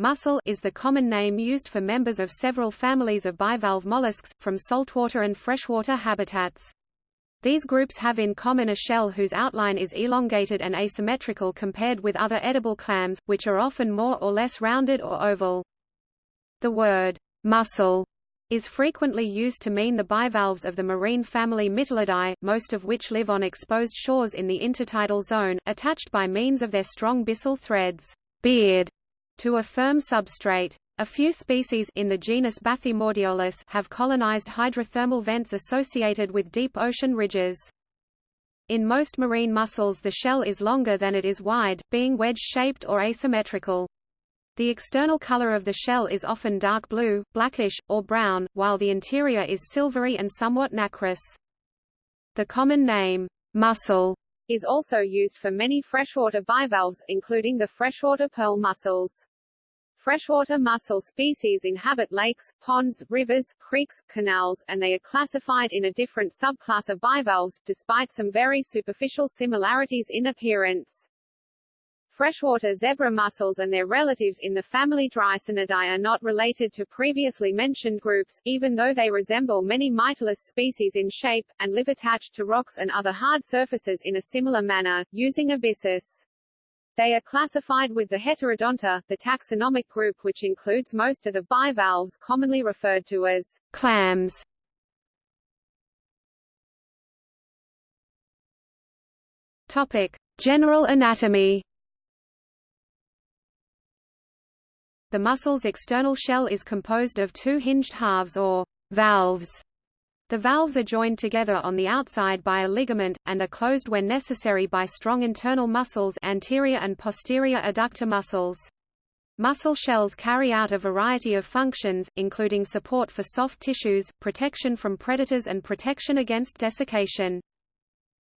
mussel is the common name used for members of several families of bivalve mollusks, from saltwater and freshwater habitats. These groups have in common a shell whose outline is elongated and asymmetrical compared with other edible clams, which are often more or less rounded or oval. The word mussel is frequently used to mean the bivalves of the marine family Mytilidae, most of which live on exposed shores in the intertidal zone, attached by means of their strong byssal threads beard, to a firm substrate. A few species in the genus Bathymodiolus have colonized hydrothermal vents associated with deep ocean ridges. In most marine mussels the shell is longer than it is wide, being wedge-shaped or asymmetrical. The external color of the shell is often dark blue, blackish, or brown, while the interior is silvery and somewhat nacreous. The common name, mussel, is also used for many freshwater bivalves, including the freshwater pearl mussels. Freshwater mussel species inhabit lakes, ponds, rivers, creeks, canals, and they are classified in a different subclass of bivalves, despite some very superficial similarities in appearance. Freshwater zebra mussels and their relatives in the family Dreissenidae are not related to previously mentioned groups, even though they resemble many Mytilus species in shape, and live attached to rocks and other hard surfaces in a similar manner, using a byssus. They are classified with the Heterodonta, the taxonomic group which includes most of the bivalves commonly referred to as clams. Topic: General anatomy. The mussel's external shell is composed of two hinged halves or valves. The valves are joined together on the outside by a ligament, and are closed when necessary by strong internal muscles anterior and posterior adductor muscles. Mussel shells carry out a variety of functions, including support for soft tissues, protection from predators and protection against desiccation.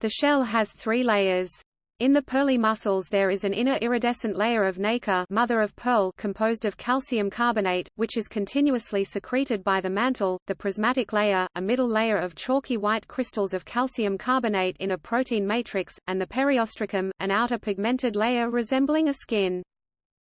The shell has three layers. In the pearly mussels there is an inner iridescent layer of nacre mother of pearl composed of calcium carbonate, which is continuously secreted by the mantle, the prismatic layer, a middle layer of chalky white crystals of calcium carbonate in a protein matrix, and the periostracum, an outer pigmented layer resembling a skin.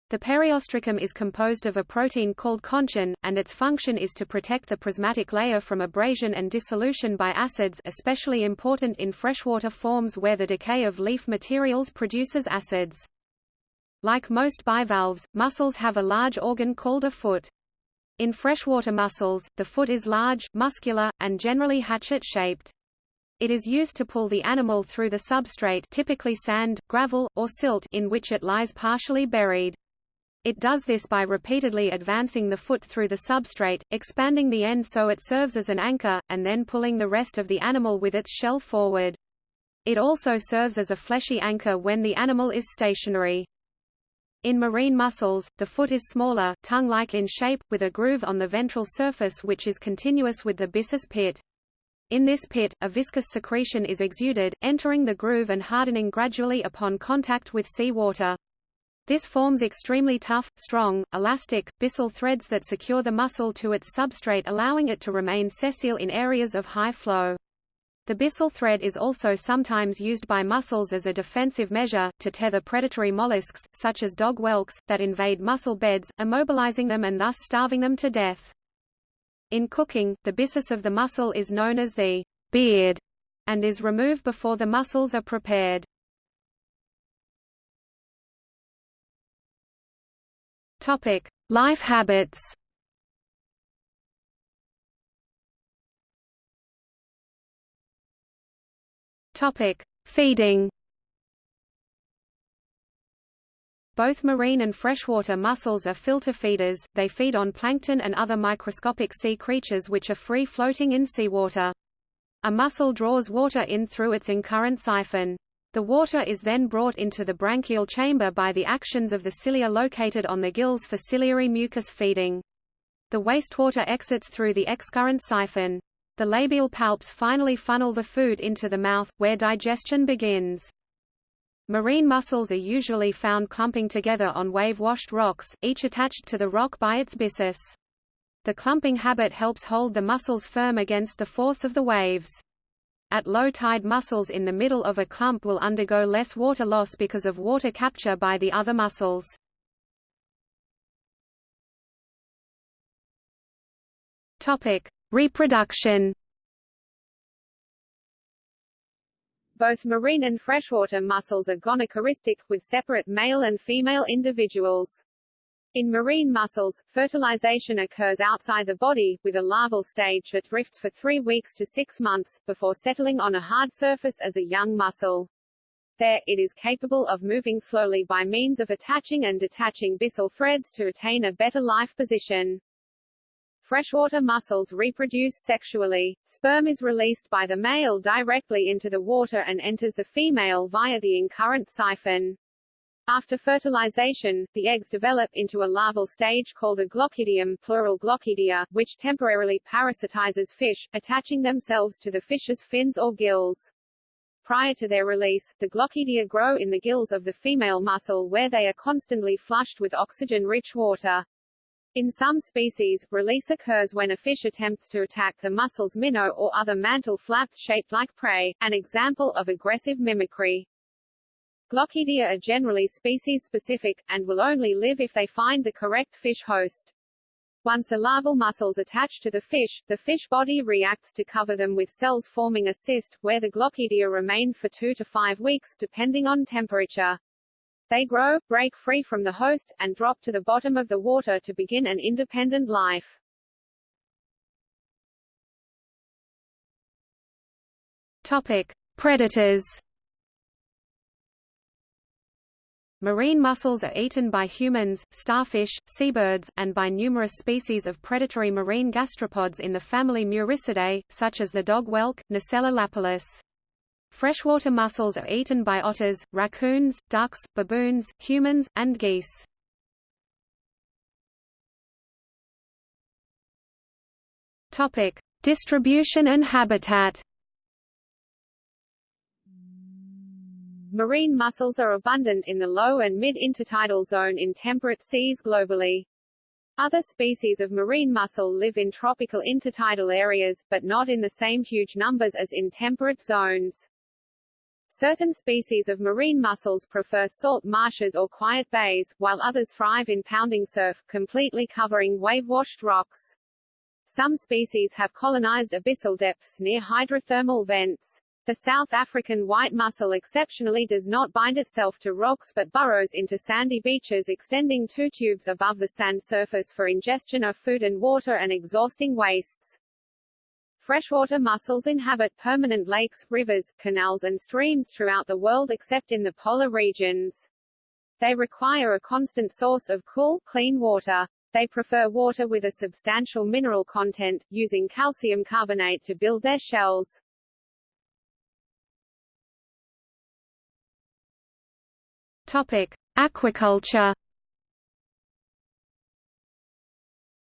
The periostracum is composed of a protein called conchin, and its function is to protect the prismatic layer from abrasion and dissolution by acids especially important in freshwater forms where the decay of leaf materials produces acids. Like most bivalves, mussels have a large organ called a foot. In freshwater mussels, the foot is large, muscular, and generally hatchet-shaped. It is used to pull the animal through the substrate typically sand, gravel, or silt in which it lies partially buried. It does this by repeatedly advancing the foot through the substrate, expanding the end so it serves as an anchor, and then pulling the rest of the animal with its shell forward. It also serves as a fleshy anchor when the animal is stationary. In marine mussels, the foot is smaller, tongue-like in shape, with a groove on the ventral surface which is continuous with the byssus pit. In this pit, a viscous secretion is exuded, entering the groove and hardening gradually upon contact with sea water. This forms extremely tough, strong, elastic, byssal threads that secure the mussel to its substrate allowing it to remain sessile in areas of high flow. The byssal thread is also sometimes used by mussels as a defensive measure, to tether predatory mollusks, such as dog whelks, that invade mussel beds, immobilizing them and thus starving them to death. In cooking, the byssus of the mussel is known as the beard, and is removed before the mussels are prepared. Topic: Life habits. Topic: Feeding. Both marine and freshwater mussels are filter feeders, they feed on plankton and other microscopic sea creatures which are free floating in seawater. A mussel draws water in through its incurrent siphon. The water is then brought into the branchial chamber by the actions of the cilia located on the gills for ciliary mucus feeding. The wastewater exits through the excurrent siphon. The labial palps finally funnel the food into the mouth, where digestion begins. Marine mussels are usually found clumping together on wave-washed rocks, each attached to the rock by its byssus. The clumping habit helps hold the mussels firm against the force of the waves. At low tide mussels in the middle of a clump will undergo less water loss because of water capture by the other mussels. Reproduction Both marine and freshwater mussels are gonochoristic, with separate male and female individuals. In marine mussels, fertilization occurs outside the body, with a larval stage that drifts for three weeks to six months, before settling on a hard surface as a young mussel. There, it is capable of moving slowly by means of attaching and detaching byssal threads to attain a better life position. Freshwater mussels reproduce sexually. Sperm is released by the male directly into the water and enters the female via the incurrent siphon. After fertilization, the eggs develop into a larval stage called a glochidium plural glochidia, which temporarily parasitizes fish, attaching themselves to the fish's fins or gills. Prior to their release, the glochidia grow in the gills of the female mussel where they are constantly flushed with oxygen-rich water. In some species, release occurs when a fish attempts to attack the mussel's minnow or other mantle flaps shaped like prey, an example of aggressive mimicry. Glochidia are generally species-specific, and will only live if they find the correct fish host. Once a larval mussels attach to the fish, the fish body reacts to cover them with cells forming a cyst, where the glochidia remain for two to five weeks, depending on temperature. They grow, break free from the host, and drop to the bottom of the water to begin an independent life. Topic. Predators Marine mussels are eaten by humans, starfish, seabirds, and by numerous species of predatory marine gastropods in the family Muricidae, such as the dog whelk, Nucella lapillus. Freshwater mussels are eaten by otters, raccoons, ducks, baboons, humans, and geese. Topic: Distribution and habitat. Marine mussels are abundant in the low and mid-intertidal zone in temperate seas globally. Other species of marine mussel live in tropical intertidal areas, but not in the same huge numbers as in temperate zones. Certain species of marine mussels prefer salt marshes or quiet bays, while others thrive in pounding surf, completely covering wave-washed rocks. Some species have colonized abyssal depths near hydrothermal vents. The South African white mussel exceptionally does not bind itself to rocks but burrows into sandy beaches extending two tubes above the sand surface for ingestion of food and water and exhausting wastes. Freshwater mussels inhabit permanent lakes, rivers, canals and streams throughout the world except in the polar regions. They require a constant source of cool, clean water. They prefer water with a substantial mineral content, using calcium carbonate to build their shells. Topic: Aquaculture.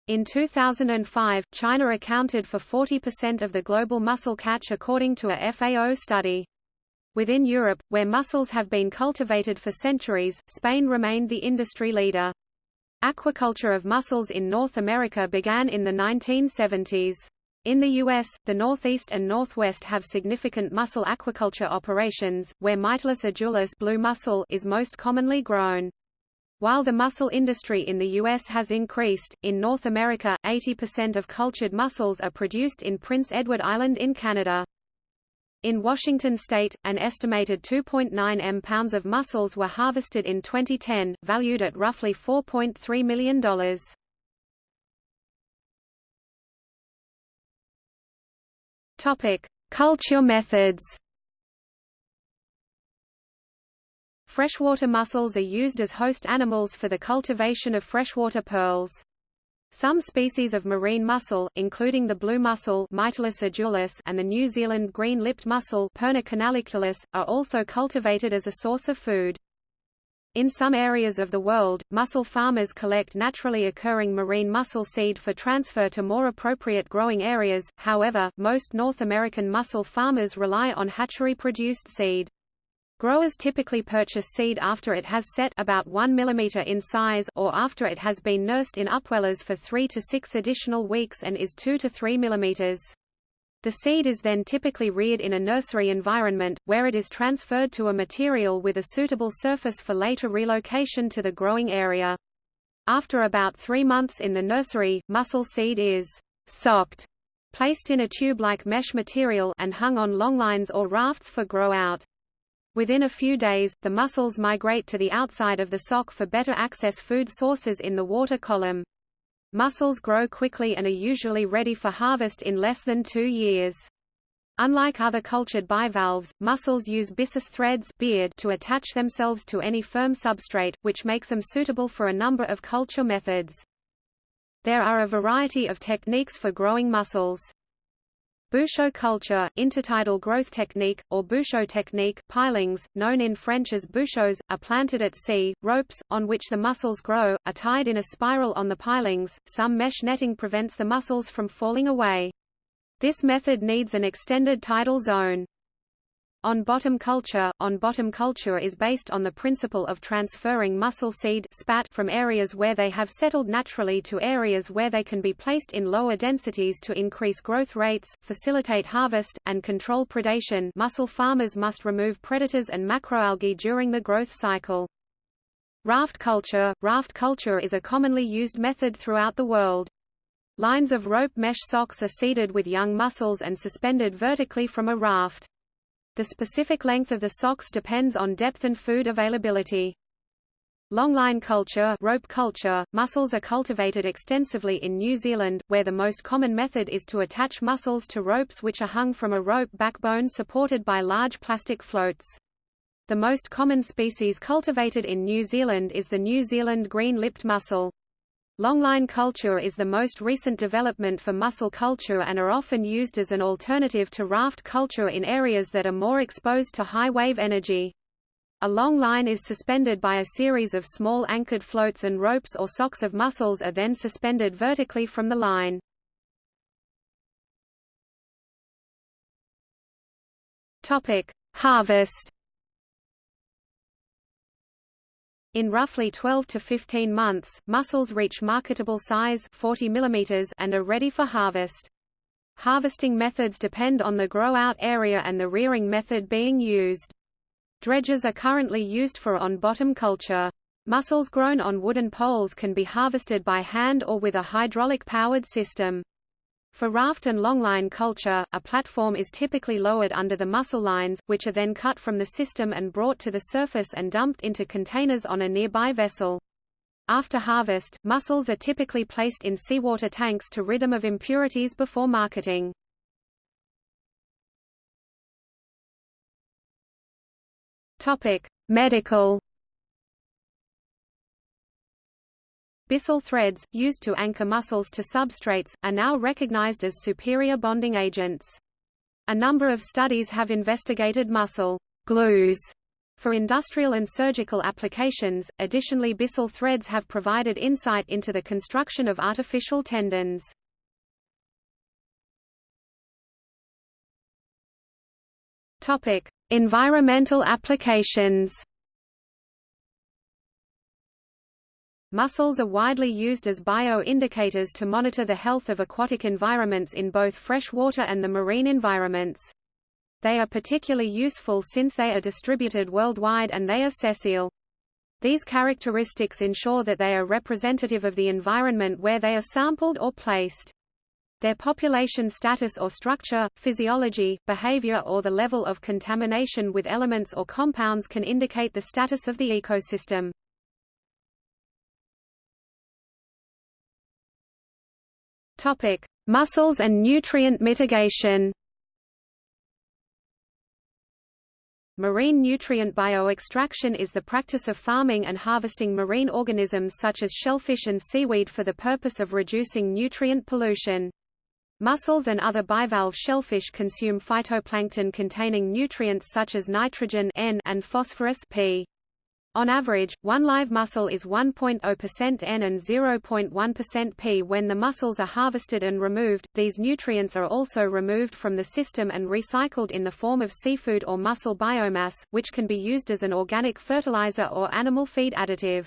In 2005, China accounted for 40% of the global mussel catch according to a FAO study. Within Europe, where mussels have been cultivated for centuries, Spain remained the industry leader. Aquaculture of mussels in North America began in the 1970s. In the U.S., the Northeast and Northwest have significant mussel aquaculture operations, where Mytilus edulis blue mussel is most commonly grown. While the mussel industry in the U.S. has increased, in North America, 80% of cultured mussels are produced in Prince Edward Island in Canada. In Washington state, an estimated 2.9 m pounds of mussels were harvested in 2010, valued at roughly $4.3 million. Topic: Culture methods. Freshwater mussels are used as host animals for the cultivation of freshwater pearls. Some species of marine mussel, including the blue mussel and the New Zealand green-lipped mussel Perna are also cultivated as a source of food. In some areas of the world, mussel farmers collect naturally occurring marine mussel seed for transfer to more appropriate growing areas, however, most North American mussel farmers rely on hatchery-produced seed. Growers typically purchase seed after it has set about 1 mm in size or after it has been nursed in upwellers for 3 to 6 additional weeks and is 2 to 3 mm. The seed is then typically reared in a nursery environment, where it is transferred to a material with a suitable surface for later relocation to the growing area. After about three months in the nursery, mussel seed is socked, placed in a tube-like mesh material and hung on longlines or rafts for grow-out. Within a few days, the mussels migrate to the outside of the sock for better access food sources in the water column. Mussels grow quickly and are usually ready for harvest in less than two years. Unlike other cultured bivalves, mussels use byssus threads beard to attach themselves to any firm substrate, which makes them suitable for a number of culture methods. There are a variety of techniques for growing mussels. Bouchot culture, intertidal growth technique, or Bouchot technique pilings, known in French as bouchots, are planted at sea. Ropes, on which the mussels grow, are tied in a spiral on the pilings. Some mesh netting prevents the mussels from falling away. This method needs an extended tidal zone. On-bottom culture On-bottom culture is based on the principle of transferring mussel seed spat from areas where they have settled naturally to areas where they can be placed in lower densities to increase growth rates, facilitate harvest, and control predation mussel farmers must remove predators and macroalgae during the growth cycle. Raft culture Raft culture is a commonly used method throughout the world. Lines of rope mesh socks are seeded with young mussels and suspended vertically from a raft. The specific length of the socks depends on depth and food availability. Longline culture, rope culture mussels are cultivated extensively in New Zealand, where the most common method is to attach mussels to ropes which are hung from a rope backbone supported by large plastic floats. The most common species cultivated in New Zealand is the New Zealand green-lipped mussel. Longline culture is the most recent development for mussel culture and are often used as an alternative to raft culture in areas that are more exposed to high wave energy. A long line is suspended by a series of small anchored floats and ropes or socks of mussels are then suspended vertically from the line. Harvest In roughly 12 to 15 months, mussels reach marketable size 40 mm and are ready for harvest. Harvesting methods depend on the grow-out area and the rearing method being used. Dredges are currently used for on-bottom culture. Mussels grown on wooden poles can be harvested by hand or with a hydraulic-powered system. For raft and longline culture, a platform is typically lowered under the mussel lines, which are then cut from the system and brought to the surface and dumped into containers on a nearby vessel. After harvest, mussels are typically placed in seawater tanks to rid them of impurities before marketing. Topic: Medical Byssal threads, used to anchor mussels to substrates, are now recognized as superior bonding agents. A number of studies have investigated mussel glues for industrial and surgical applications. Additionally, byssal threads have provided insight into the construction of artificial tendons. Topic: Environmental applications. Mussels are widely used as bio-indicators to monitor the health of aquatic environments in both freshwater and the marine environments. They are particularly useful since they are distributed worldwide and they are sessile. These characteristics ensure that they are representative of the environment where they are sampled or placed. Their population status or structure, physiology, behavior or the level of contamination with elements or compounds can indicate the status of the ecosystem. Topic: Mussels and nutrient mitigation. Marine nutrient bioextraction is the practice of farming and harvesting marine organisms such as shellfish and seaweed for the purpose of reducing nutrient pollution. Mussels and other bivalve shellfish consume phytoplankton containing nutrients such as nitrogen N and phosphorus P. On average, one live mussel is 1.0% N and 0.1% P. When the mussels are harvested and removed, these nutrients are also removed from the system and recycled in the form of seafood or mussel biomass, which can be used as an organic fertilizer or animal feed additive.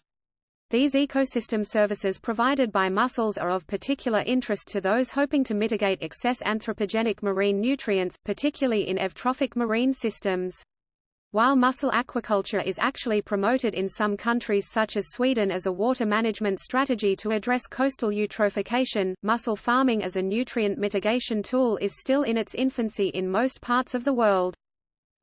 These ecosystem services provided by mussels are of particular interest to those hoping to mitigate excess anthropogenic marine nutrients, particularly in eutrophic marine systems. While mussel aquaculture is actually promoted in some countries such as Sweden as a water management strategy to address coastal eutrophication, mussel farming as a nutrient mitigation tool is still in its infancy in most parts of the world.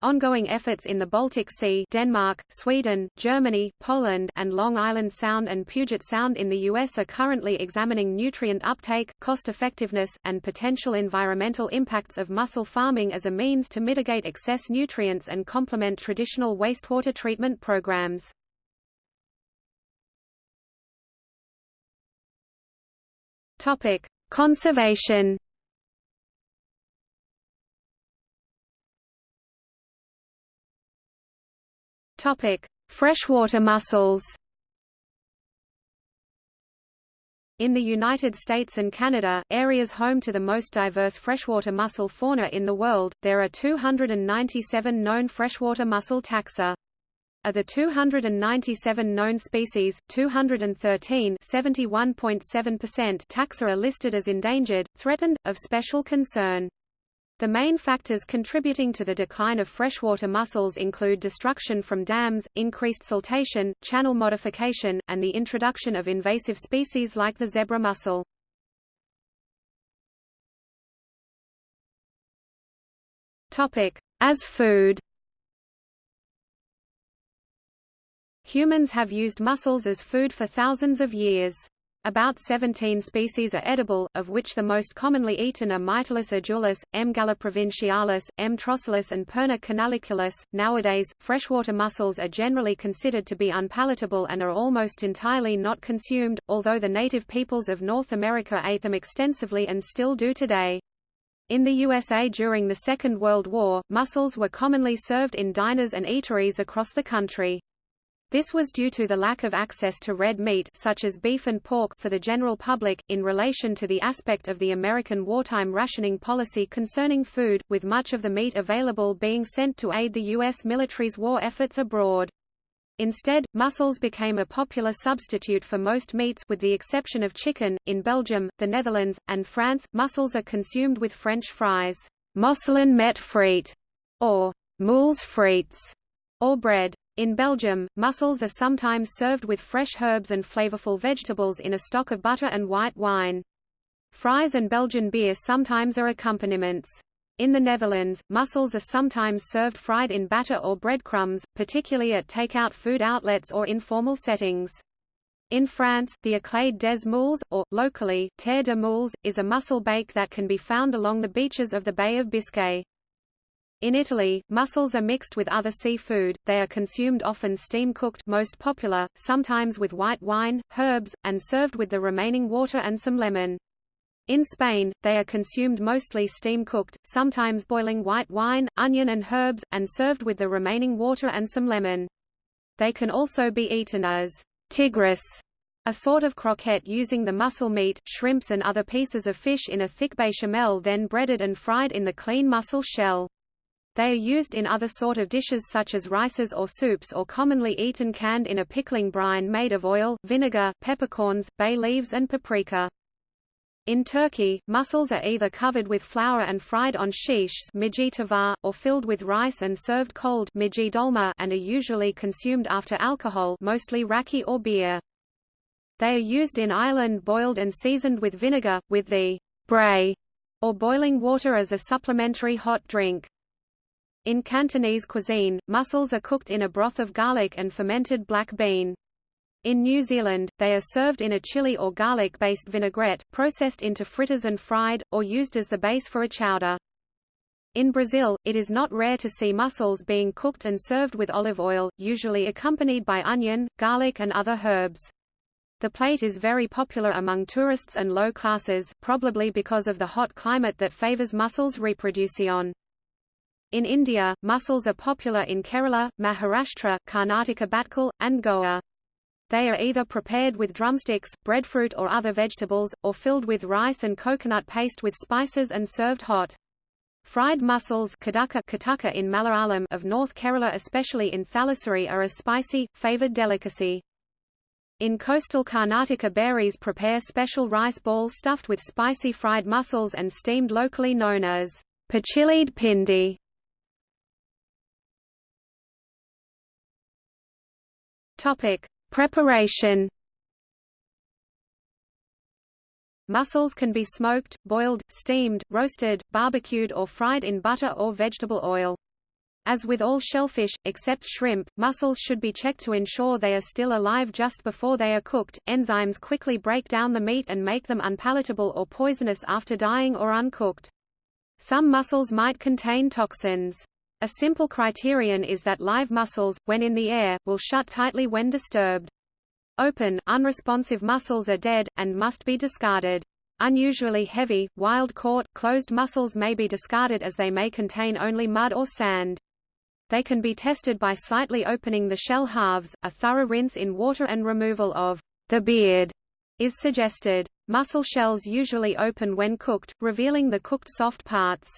Ongoing efforts in the Baltic Sea Denmark, Sweden, Germany, Poland, and Long Island Sound and Puget Sound in the U.S. are currently examining nutrient uptake, cost-effectiveness, and potential environmental impacts of mussel farming as a means to mitigate excess nutrients and complement traditional wastewater treatment programs. Conservation Topic: Freshwater mussels. In the United States and Canada, areas home to the most diverse freshwater mussel fauna in the world, there are 297 known freshwater mussel taxa. Of the 297 known species, 213 taxa are listed as endangered, threatened, of special concern. The main factors contributing to the decline of freshwater mussels include destruction from dams, increased siltation, channel modification, and the introduction of invasive species like the zebra mussel. As food Humans have used mussels as food for thousands of years. About 17 species are edible, of which the most commonly eaten are Mytilus edulis, M. galloprovincialis, M. trossulus and Perna canaliculus. Nowadays, freshwater mussels are generally considered to be unpalatable and are almost entirely not consumed, although the native peoples of North America ate them extensively and still do today. In the USA during the Second World War, mussels were commonly served in diners and eateries across the country. This was due to the lack of access to red meat such as beef and pork for the general public, in relation to the aspect of the American wartime rationing policy concerning food, with much of the meat available being sent to aid the U.S. military's war efforts abroad. Instead, mussels became a popular substitute for most meats with the exception of chicken. In Belgium, the Netherlands, and France, mussels are consumed with French fries, mosselen met friet, or moules frites, or bread. In Belgium, mussels are sometimes served with fresh herbs and flavorful vegetables in a stock of butter and white wine. Fries and Belgian beer sometimes are accompaniments. In the Netherlands, mussels are sometimes served fried in batter or breadcrumbs, particularly at takeout food outlets or informal settings. In France, the éclade des moules, or, locally, terre de moules, is a mussel bake that can be found along the beaches of the Bay of Biscay. In Italy, mussels are mixed with other seafood, they are consumed often steam-cooked most popular, sometimes with white wine, herbs, and served with the remaining water and some lemon. In Spain, they are consumed mostly steam-cooked, sometimes boiling white wine, onion and herbs, and served with the remaining water and some lemon. They can also be eaten as tigris, a sort of croquette using the mussel meat, shrimps and other pieces of fish in a thick bechamel then breaded and fried in the clean mussel shell. They are used in other sort of dishes such as rices or soups or commonly eaten canned in a pickling brine made of oil, vinegar, peppercorns, bay leaves and paprika. In Turkey, mussels are either covered with flour and fried on shishs or filled with rice and served cold and are usually consumed after alcohol mostly raki or beer. They are used in Ireland boiled and seasoned with vinegar, with the bray or boiling water as a supplementary hot drink. In Cantonese cuisine, mussels are cooked in a broth of garlic and fermented black bean. In New Zealand, they are served in a chili or garlic-based vinaigrette, processed into fritters and fried, or used as the base for a chowder. In Brazil, it is not rare to see mussels being cooked and served with olive oil, usually accompanied by onion, garlic and other herbs. The plate is very popular among tourists and low classes, probably because of the hot climate that favors mussels reproduction. In India, mussels are popular in Kerala, Maharashtra, Karnataka Bhatkal, and Goa. They are either prepared with drumsticks, breadfruit or other vegetables, or filled with rice and coconut paste with spices and served hot. Fried mussels Kadaka in Malayalam of North Kerala especially in Thalassery are a spicy, favoured delicacy. In coastal Karnataka Bearys prepare special rice balls stuffed with spicy fried mussels and steamed locally known as pachilid pindi. Topic: Preparation. Mussels can be smoked, boiled, steamed, roasted, barbecued or fried in butter or vegetable oil. As with all shellfish, except shrimp, mussels should be checked to ensure they are still alive just before they are cooked. Enzymes quickly break down the meat and make them unpalatable or poisonous after dying or uncooked. Some mussels might contain toxins. A simple criterion is that live mussels, when in the air, will shut tightly when disturbed. Open, unresponsive mussels are dead, and must be discarded. Unusually heavy, wild-caught, closed mussels may be discarded as they may contain only mud or sand. They can be tested by slightly opening the shell halves, a thorough rinse in water and removal of the beard is suggested. Mussel shells usually open when cooked, revealing the cooked soft parts.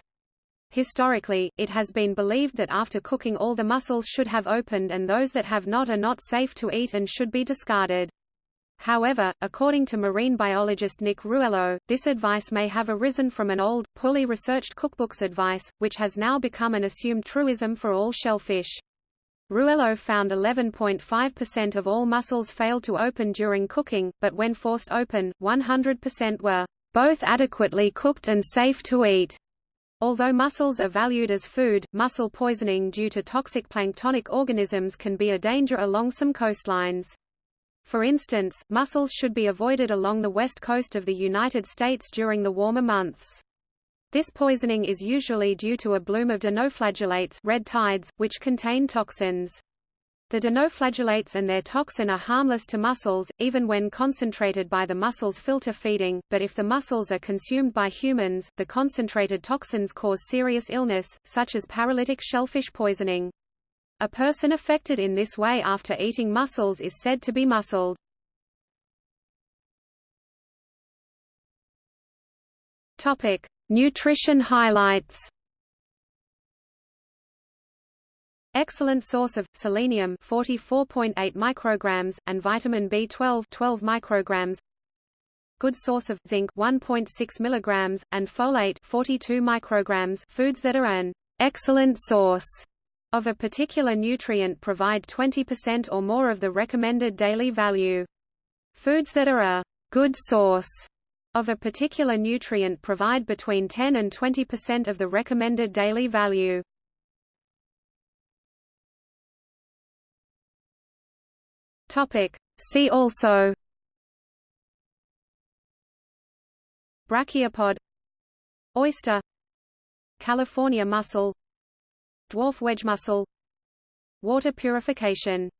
Historically, it has been believed that after cooking all the mussels should have opened and those that have not are not safe to eat and should be discarded. However, according to marine biologist Nick Ruello, this advice may have arisen from an old, poorly researched cookbook's advice, which has now become an assumed truism for all shellfish. Ruello found 11.5% of all mussels failed to open during cooking, but when forced open, 100% were both adequately cooked and safe to eat. Although mussels are valued as food, mussel poisoning due to toxic planktonic organisms can be a danger along some coastlines. For instance, mussels should be avoided along the west coast of the United States during the warmer months. This poisoning is usually due to a bloom of dinoflagellates red tides, which contain toxins. The dinoflagellates and their toxin are harmless to mussels, even when concentrated by the mussel's filter feeding, but if the mussels are consumed by humans, the concentrated toxins cause serious illness, such as paralytic shellfish poisoning. A person affected in this way after eating mussels is said to be musseled. Topic: Nutrition highlights. Excellent source of selenium 44.8 micrograms and vitamin B12 12 micrograms. Good source of zinc 1.6 milligrams and folate 42 micrograms. Foods that are an excellent source of a particular nutrient provide 20% or more of the recommended daily value. Foods that are a good source of a particular nutrient provide between 10 and 20% of the recommended daily value. Topic. See also Brachiopod Oyster California mussel Dwarf wedge mussel Water purification